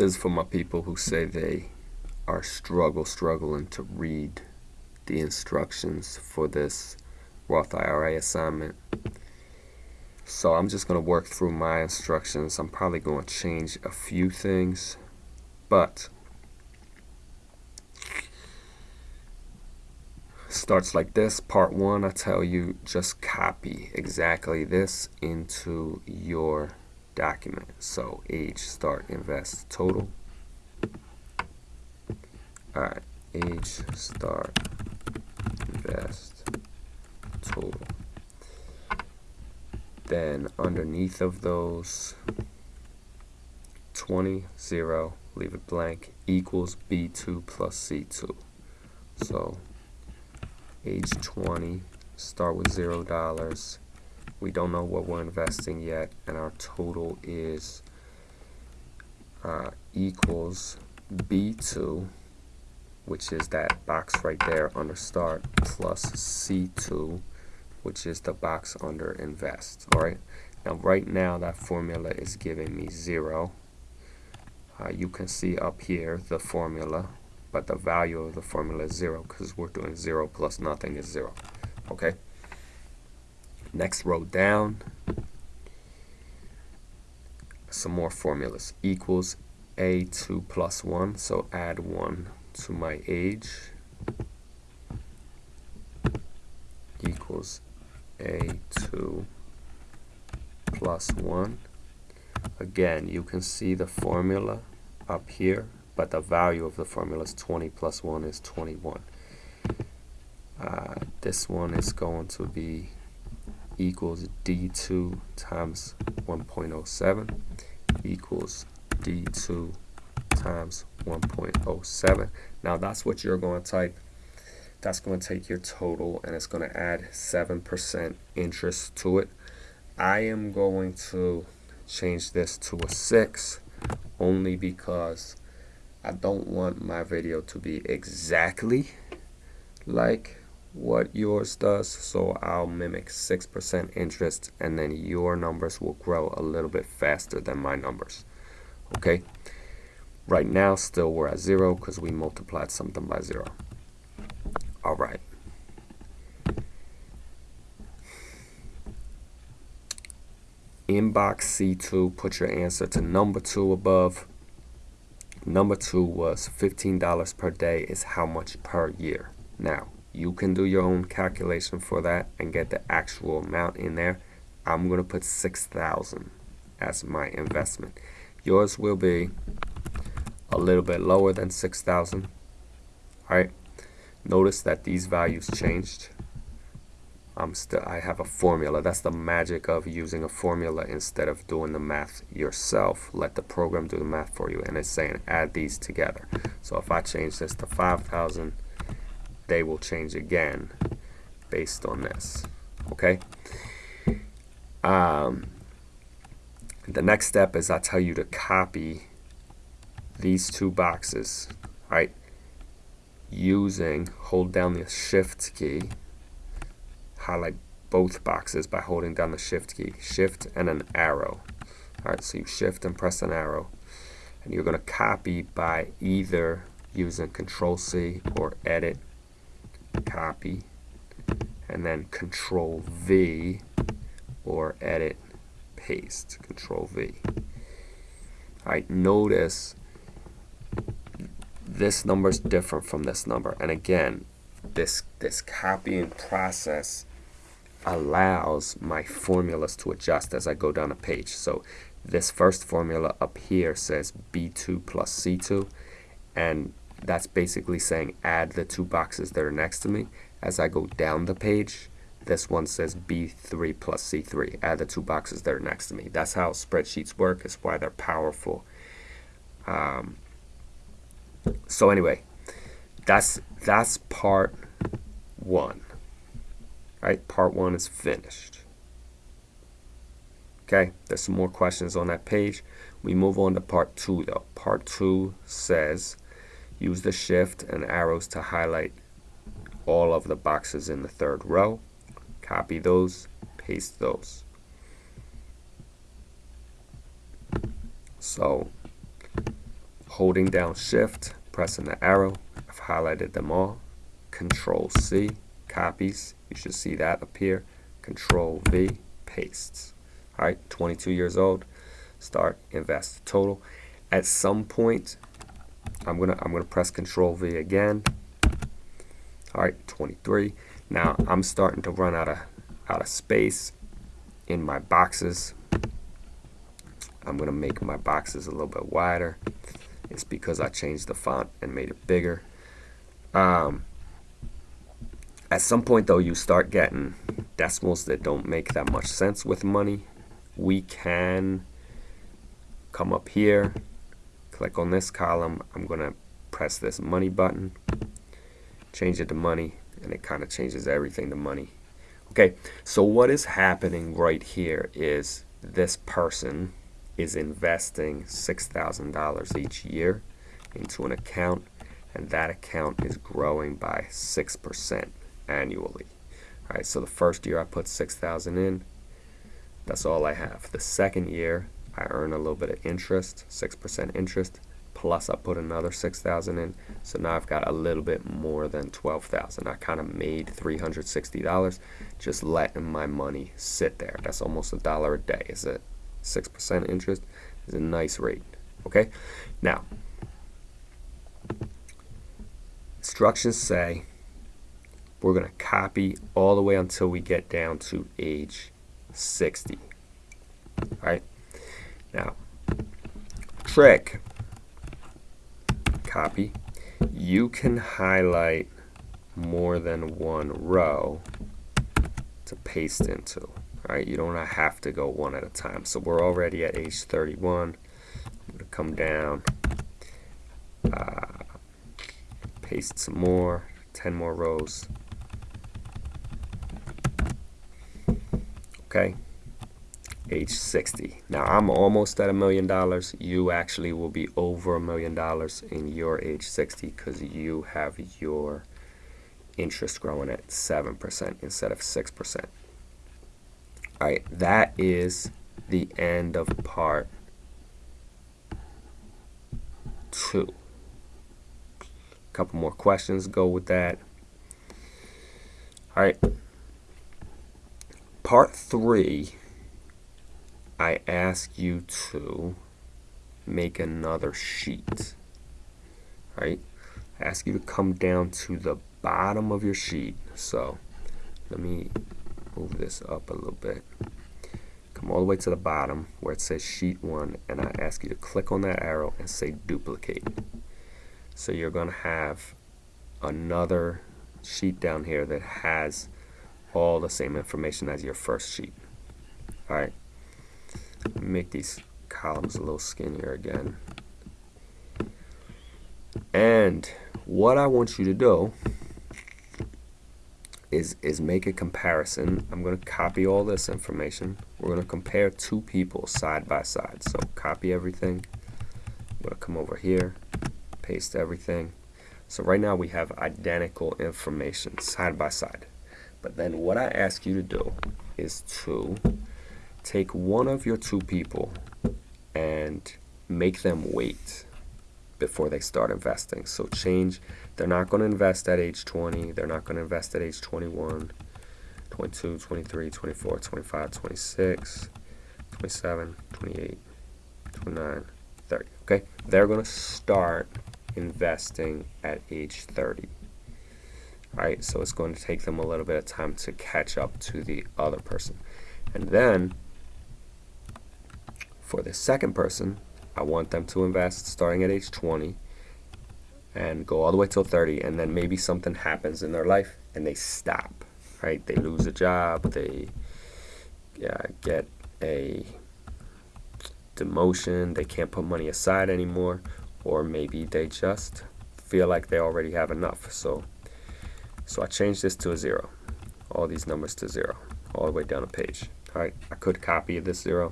This is for my people who say they are struggle struggling to read the instructions for this Roth IRA assignment. So I'm just going to work through my instructions. I'm probably going to change a few things, but starts like this. Part one, I tell you, just copy exactly this into your document. So age, start, invest, total. All right, age, start, invest, total. Then underneath of those, 20, 0, leave it blank, equals B2 plus C2. So age 20, start with $0. We don't know what we're investing yet, and our total is uh, equals B2, which is that box right there under start, plus C2, which is the box under invest. All right. Now, right now, that formula is giving me zero. Uh, you can see up here the formula, but the value of the formula is zero because we're doing zero plus nothing is zero. Okay. Next row down, some more formulas. Equals A2 plus 1, so add 1 to my age. Equals A2 plus 1. Again, you can see the formula up here, but the value of the formula is 20 plus 1 is 21. Uh, this one is going to be equals D2 times 1.07 equals D2 times 1.07. Now that's what you're going to type. That's going to take your total and it's going to add 7% interest to it. I am going to change this to a 6 only because I don't want my video to be exactly like what yours does so I'll mimic 6% interest and then your numbers will grow a little bit faster than my numbers okay? Right now still we're at zero because we multiplied something by zero. All right. Inbox C2 put your answer to number two above. Number two was $15 per day is how much per year. Now you can do your own calculation for that and get the actual amount in there. I'm going to put 6000 as my investment. Yours will be a little bit lower than 6000 Alright, notice that these values changed. I'm still I have a formula. That's the magic of using a formula instead of doing the math yourself. Let the program do the math for you and it's saying add these together. So if I change this to 5000 they will change again based on this. Okay. Um, the next step is I tell you to copy these two boxes, right? Using hold down the shift key, highlight both boxes by holding down the shift key, shift and an arrow. All right, so you shift and press an arrow, and you're going to copy by either using Control C or Edit copy, and then Control V or edit paste, Control V. Alright, notice this number is different from this number. And again, this, this copying process allows my formulas to adjust as I go down a page. So this first formula up here says B2 plus C2 and that's basically saying add the two boxes that are next to me. As I go down the page, this one says B3 plus C3. Add the two boxes that are next to me. That's how spreadsheets work. It's why they're powerful. Um, so anyway, that's that's part one. Right, part one is finished. Okay, there's some more questions on that page. We move on to part two though. Part two says Use the shift and arrows to highlight all of the boxes in the third row. Copy those, paste those. So holding down shift, pressing the arrow, I've highlighted them all, control C, copies, you should see that appear, control V, pastes. All right, 22 years old, start invest total. At some point, I'm gonna I'm gonna press control V again. All right, 23. Now I'm starting to run out of out of space in my boxes. I'm gonna make my boxes a little bit wider. It's because I changed the font and made it bigger. Um, at some point though, you start getting decimals that don't make that much sense with money. We can come up here, click on this column. I'm gonna press this money button, change it to money, and it kind of changes everything to money. Okay, so what is happening right here is this person is investing $6,000 each year into an account and that account is growing by 6% annually. All right, so the first year I put 6,000 in, that's all I have. The second year I earn a little bit of interest, 6% interest, plus I put another 6,000 in. So now I've got a little bit more than 12,000. I kind of made $360 just letting my money sit there. That's almost a dollar a day. Is it 6% interest is a nice rate. Okay, now instructions say we're going to copy all the way until we get down to age 60. All right, now trick copy. You can highlight more than one row to paste into. Right, you don't have to go one at a time. So we're already at age 31. I'm going to come down, uh, paste some more, 10 more rows. Okay, age 60. Now I'm almost at a million dollars. You actually will be over a million dollars in your age 60 because you have your interest growing at 7% instead of 6%. All right, that is the end of part two. A couple more questions go with that. All right. Part three, I ask you to make another sheet. Right. I ask you to come down to the bottom of your sheet. So let me move this up a little bit. Come all the way to the bottom where it says sheet 1 and I ask you to click on that arrow and say duplicate. So you're going to have another sheet down here that has all the same information as your first sheet. Alright, make these columns a little skinnier again. And what I want you to do is, is make a comparison. I'm going to copy all this information. We're going to compare two people side by side. So copy everything. I'm going to come over here, paste everything. So right now we have identical information side by side. But then what I ask you to do is to take one of your two people and make them wait before they start investing. So change, they're not going to invest at age 20, they're not going to invest at age 21, 22, 23, 24, 25, 26, 27, 28, 29, 30. Okay, they're going to start investing at age 30. All right, so it's going to take them a little bit of time to catch up to the other person. And then for the second person, I want them to invest starting at age 20 and go all the way till 30 and then maybe something happens in their life and they stop right? They lose a job they get a demotion they can't put money aside anymore or maybe they just feel like they already have enough. So so I changed this to a zero all these numbers to zero all the way down a page all right? I could copy this zero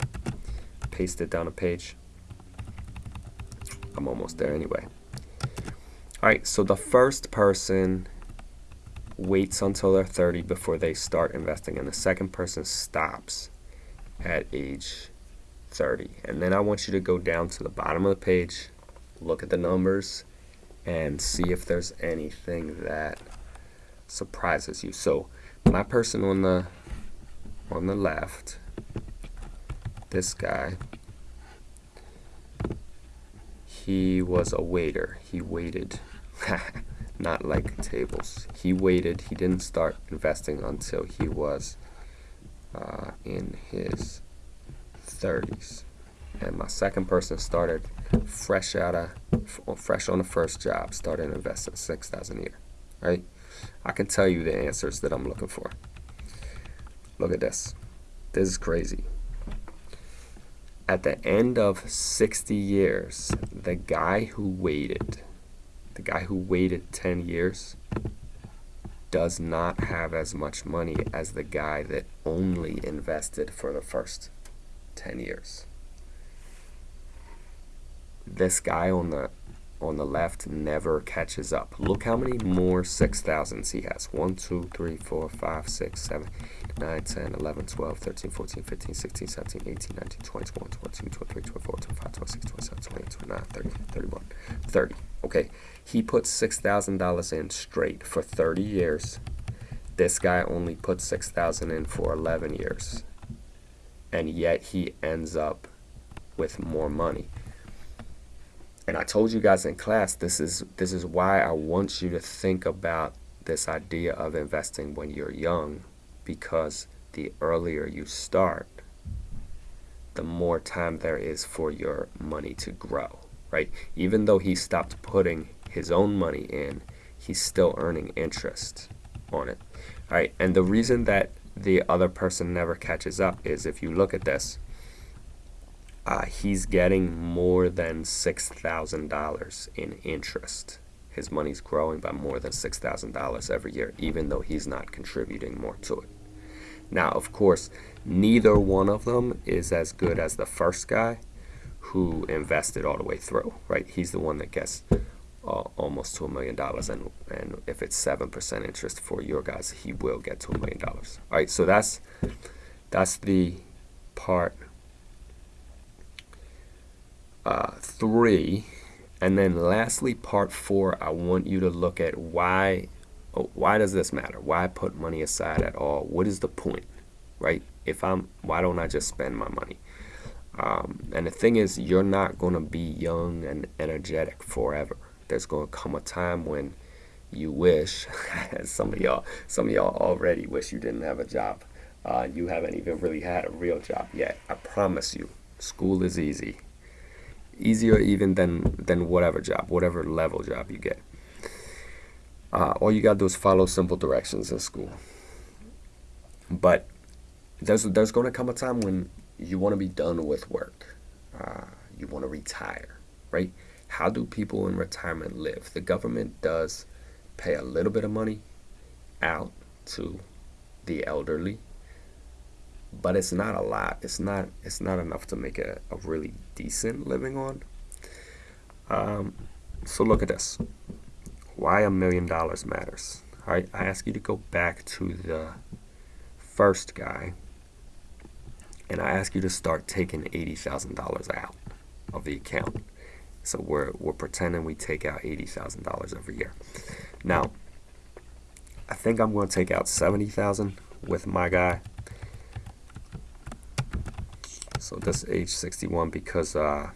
paste it down a page I'm almost there anyway. Alright, so the first person waits until they're 30 before they start investing, and the second person stops at age 30. And then I want you to go down to the bottom of the page look at the numbers and see if there's anything that surprises you. So my person on the on the left, this guy, he was a waiter. He waited, not like tables. He waited. He didn't start investing until he was uh, in his 30s. And my second person started fresh out of, fresh on the first job, started investing 6,000 a year, right? I can tell you the answers that I'm looking for. Look at this. This is crazy. At the end of 60 years, the guy who waited, the guy who waited 10 years, does not have as much money as the guy that only invested for the first 10 years. This guy on the on the left never catches up. Look how many more 6,000s he has. 1, 2, 3, 4, 5, 6, 7, 9, 10, 11, 12, 13, 14, 15, 16, 17, 18, 19, 20, 21, 22, 23, 24, 25, 26, 27, 28, 29, 30, 31, 30. Okay, he put $6,000 in straight for 30 years. This guy only put 6,000 in for 11 years. And yet he ends up with more money and I told you guys in class this is this is why I want you to think about this idea of investing when you're young because the earlier you start the more time there is for your money to grow right? Even though he stopped putting his own money in he's still earning interest on it all right? And the reason that the other person never catches up is if you look at this uh, he's getting more than $6,000 in interest. His money's growing by more than $6,000 every year, even though he's not contributing more to it. Now, of course, neither one of them is as good as the first guy who invested all the way through, right? He's the one that gets uh, almost to a million dollars, and and if it's seven percent interest for your guys, he will get to a million dollars. All right, so that's that's the part uh, three. And then lastly, part four, I want you to look at why, oh, why does this matter? Why put money aside at all? What is the point, right? If I'm, why don't I just spend my money? Um, and the thing is, you're not going to be young and energetic forever. There's going to come a time when you wish, some of y'all, some of y'all already wish you didn't have a job. Uh, you haven't even really had a real job yet. I promise you, school is easy easier even than than whatever job, whatever level job you get. Uh, all you gotta do is follow simple directions in school. But there's there's gonna come a time when you want to be done with work. Uh, you want to retire, right? How do people in retirement live? The government does pay a little bit of money out to the elderly but it's not a lot. It's not it's not enough to make a, a really decent living on. Um, so look at this. Why a million dollars matters. All right, I ask you to go back to the first guy, and I ask you to start taking eighty thousand dollars out of the account. So we're we're pretending we take out eighty thousand dollars every year. Now, I think I'm going to take out seventy thousand with my guy so this age 61 because uh,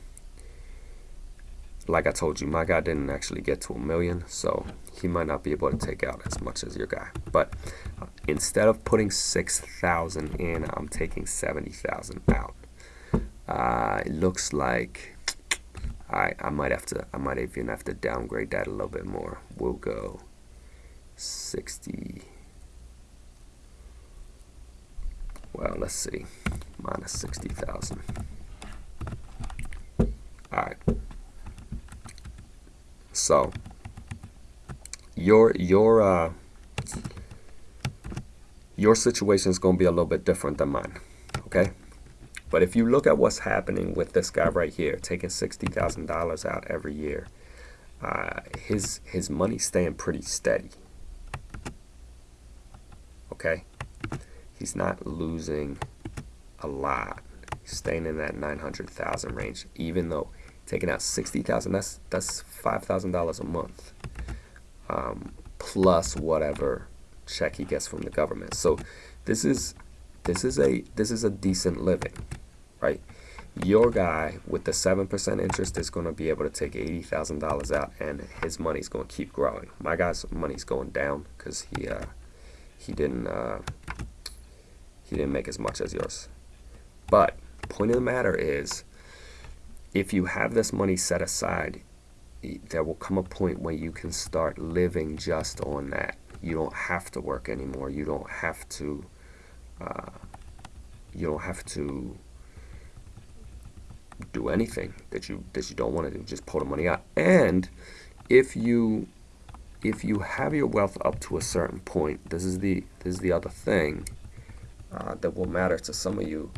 like I told you my guy didn't actually get to a million so he might not be able to take out as much as your guy. But uh, instead of putting 6,000 in I'm taking 70,000 out. Uh, it looks like I, I might have to I might even have to downgrade that a little bit more. We'll go 60 well let's see minus 60,000. Alright. So, your, your, uh, your situation is going to be a little bit different than mine. Okay? But if you look at what's happening with this guy right here, taking $60,000 out every year, uh, his, his money's staying pretty steady. Okay? He's not losing a lot, He's staying in that 900,000 range, even though taking out sixty thousand. That's that's five thousand dollars a month, um, plus whatever check he gets from the government. So this is this is a this is a decent living, right? Your guy with the seven percent interest is going to be able to take eighty thousand dollars out, and his money's going to keep growing. My guy's money's going down because he uh, he didn't uh, he didn't make as much as yours. But point of the matter is, if you have this money set aside, there will come a point where you can start living just on that. You don't have to work anymore. You don't have to. Uh, you don't have to do anything that you that you don't want to do. Just pull the money out. And if you if you have your wealth up to a certain point, this is the this is the other thing uh, that will matter to some of you.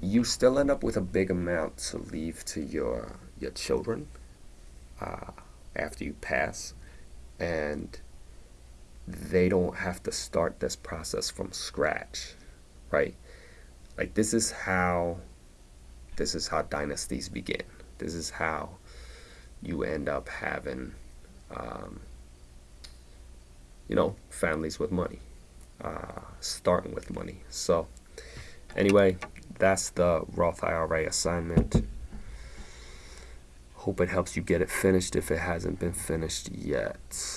You still end up with a big amount to leave to your your children uh, after you pass, and they don't have to start this process from scratch, right? Like this is how this is how dynasties begin. This is how you end up having, um, you know, families with money, uh, starting with money. So, anyway, that's the Roth IRA assignment. Hope it helps you get it finished if it hasn't been finished yet.